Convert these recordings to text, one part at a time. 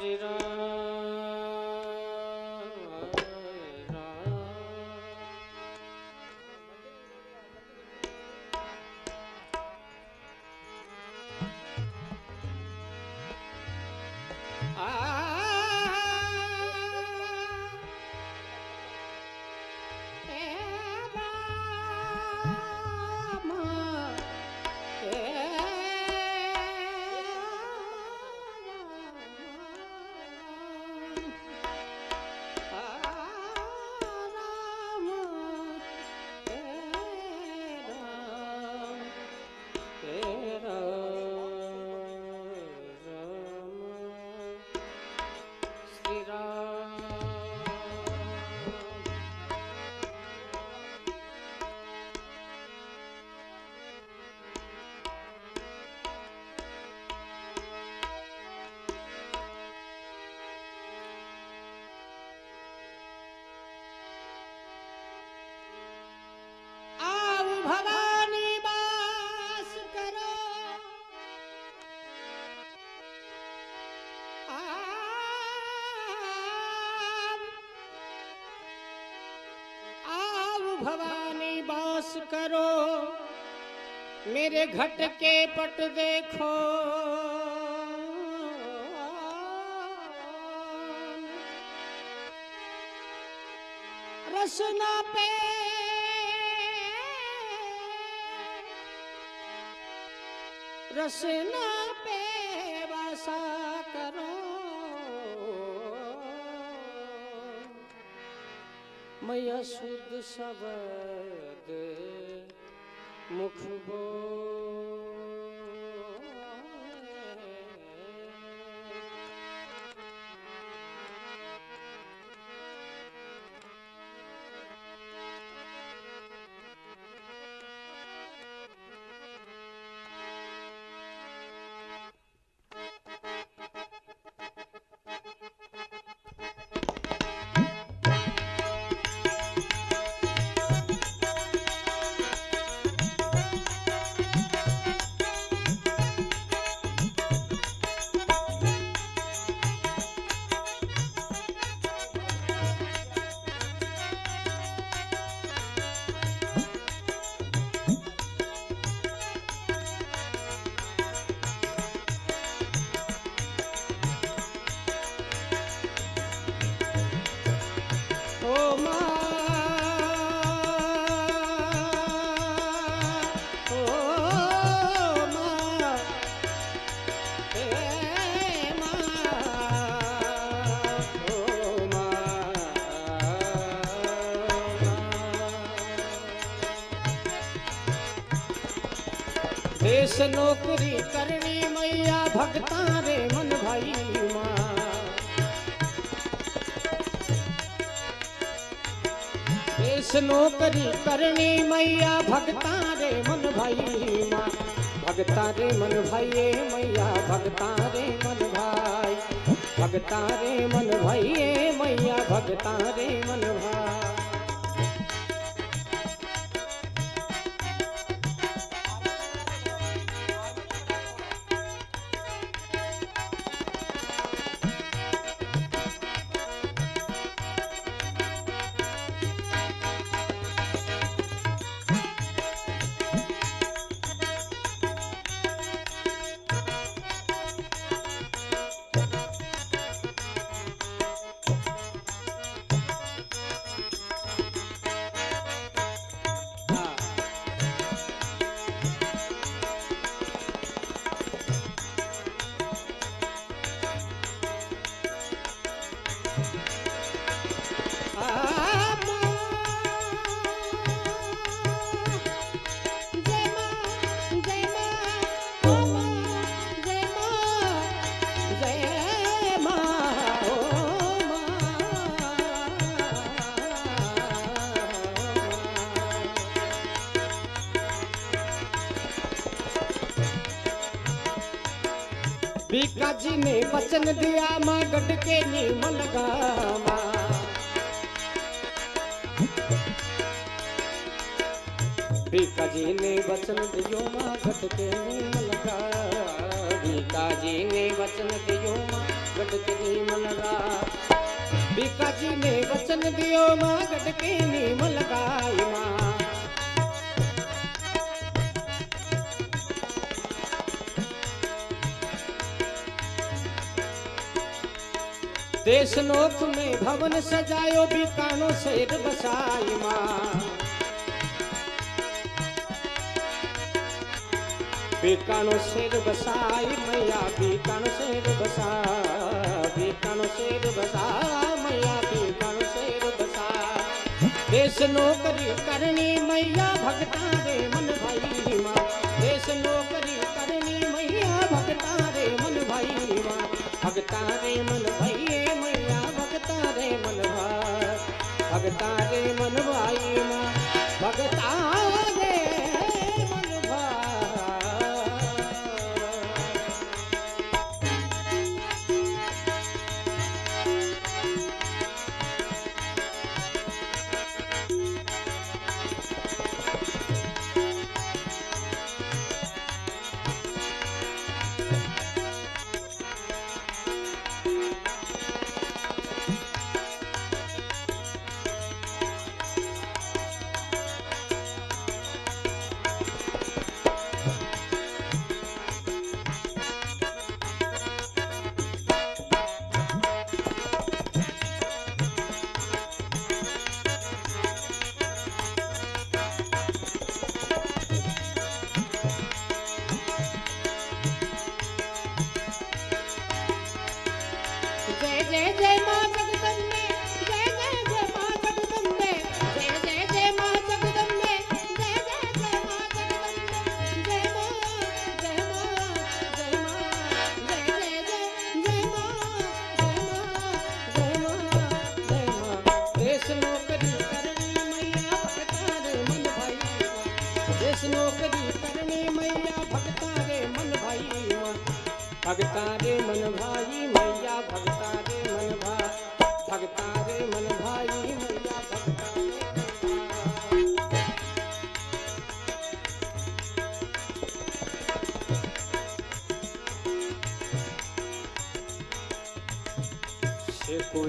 Hare Rama. Bhavani वास करो मेरे घट के पट देखो। रसना पे रसना पे मैया शुद्ध शब्द मुख बोल। देश नौकरी करनी मैया भगता रे मन भाई माँ। देश नौकरी करनी मैया भगता रे मन भाई माँ। भगता रे मन भाई मैया भगता रे मन भाई। भगता रे मन भाई मैया भगता रे मन भाई। बीका जी ने वचन दिया, माँ गटके के नियम लगामा बीका जी ने वचन दियो, माँ गटके के नियम लगा बीका जी ने वचन दियो, माँ गटके के नियम लगा बीका जी ने वचन दियो, माँ गटके के नियम लगाई भवन सजायो बीकानो शेर बसाई माँ। बीकानो शेर बसाई मैया, बीकानो शेर बसा बीकानो शेर बसा मैया, बीकानो शेर बसा देश नौकरी करनी मैया, भगता रे मन भाई माँ। देश नौकरी करनी मैया, भगता रे मन भाई माँ। भगता रे मन भाई भगता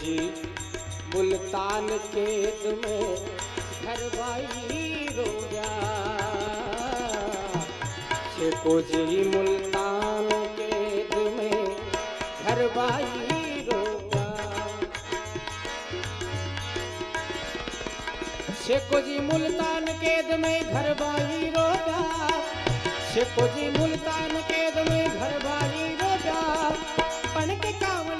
जी मुल्तान केत में घर भाई रोया शेखू जी मुल्तान केत में घर भाई शेखो जी मुल्तान केद में घर बाई रोजा शेखो जी मुल्तान केद में घर बाई रोजा पन के पकड़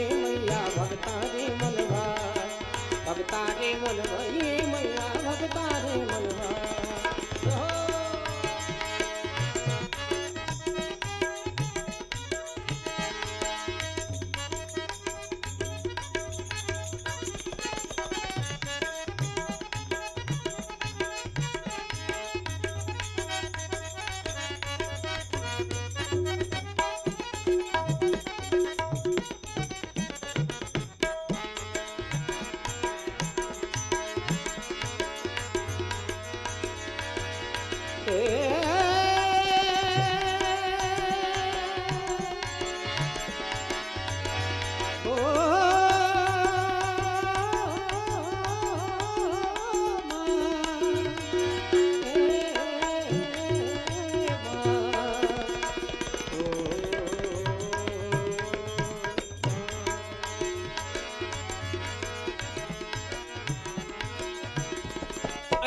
भगता रे मन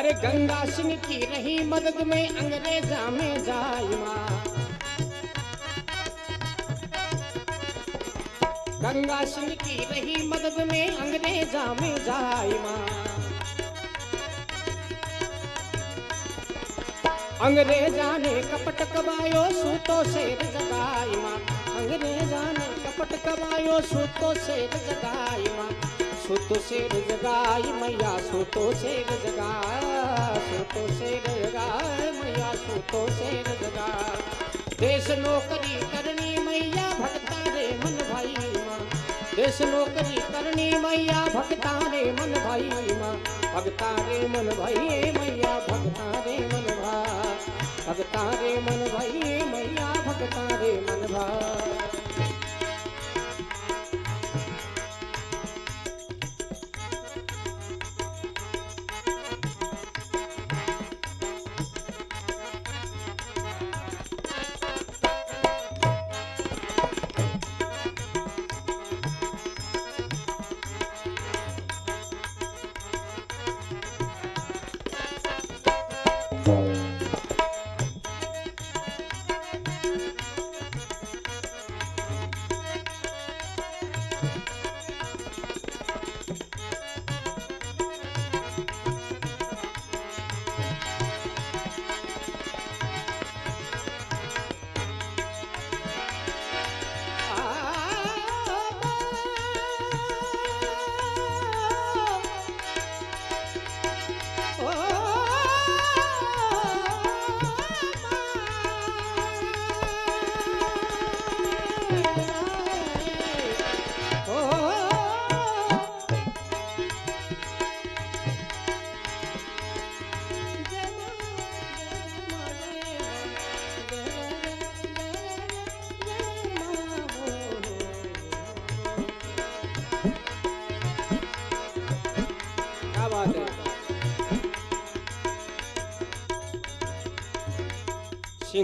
अरे गंगा सिंह की रही मदद में अंग्रेजा में जायमा गंगा सिंह की रही मदद में अंग्रेजा में जायमा अंग्रेजा ने कपट कबायो सूतो से जगाई माँ। अंग्रेजा ने कपट कबायो सूतो से जगाई सुतो शेर जगाई मैया सुतो शेर जगाए सुतो से जगाए मैया सुतो से जगाए देश नौकरी करनी मैया, भक्ता रे मन भाई माँ। देश नौकरी करनी मैया, भक्ता रे मन भाई माँ। भक्ता रे मन भाई, मैया भक्ता रे मन भाई। भक्ता रे मन भाई, मैया भक्ता रे मन भाई।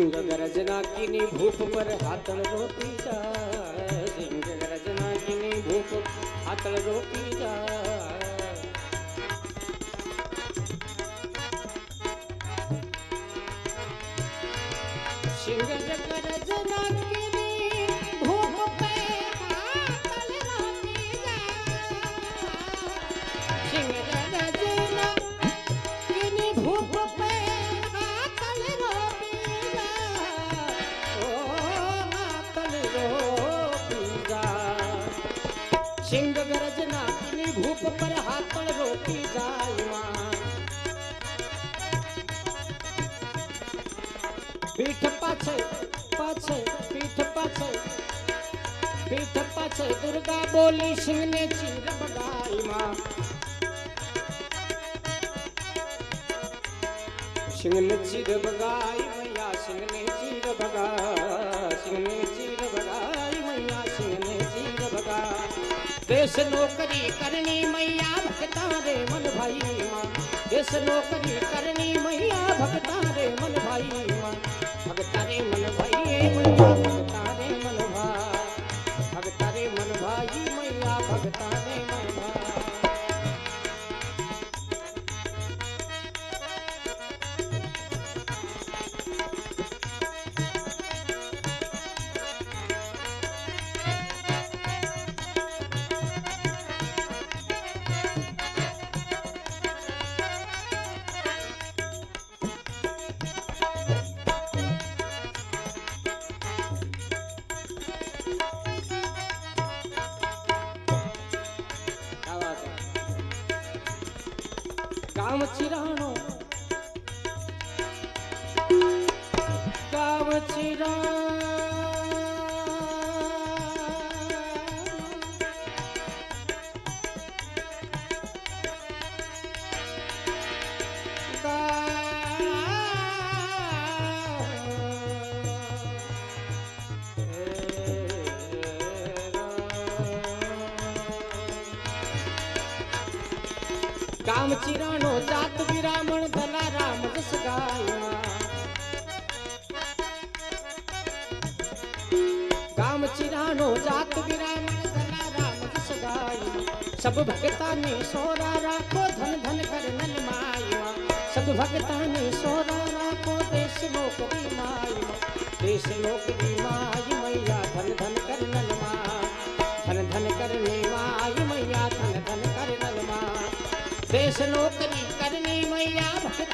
सिंह गरजना किनी भूप पर हाथल रोपी जा। सिंह गरजना किनी भूप हाथल रोपी जा। पीठ पाछे पाछे, पीठ पाछे। पीठ पाछे, दुर्गा बोली सिंह ने चीर बगाई माँ। सिंह ने चीर बगाई मैया सिंह ने चीर बगा सिंह ने चीर बगाई मैया सिंह ने चीर बगा। देश नौकरी करनी मैया, भक्ता रे मन भाई माँ। देश नौकरी करनी भाई मैया કામ ચિરાણો જાત વિરામણ ધલા રામ જસ ગાયા કામ ચિરાણો જાત વિરામણ ધલા રામ જસ ગાયા સબ ભગતા ને સોરા રાખો ધન ધન કર નલ માયા સબ ભગતા ને સોરા રાખો દેશ નોકરી માયા દેશ નોકરી માય મૈયા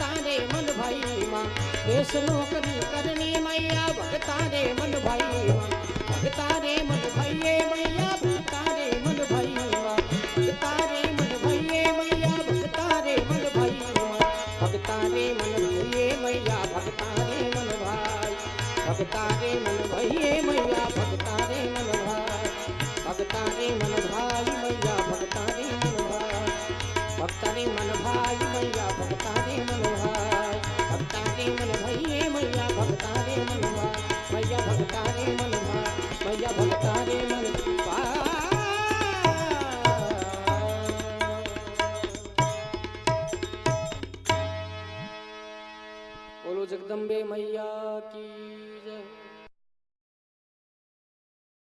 भगता मन भाई माँ। वैष्णो करी मैया भगता मन भाई माँ। मन भाई मैया।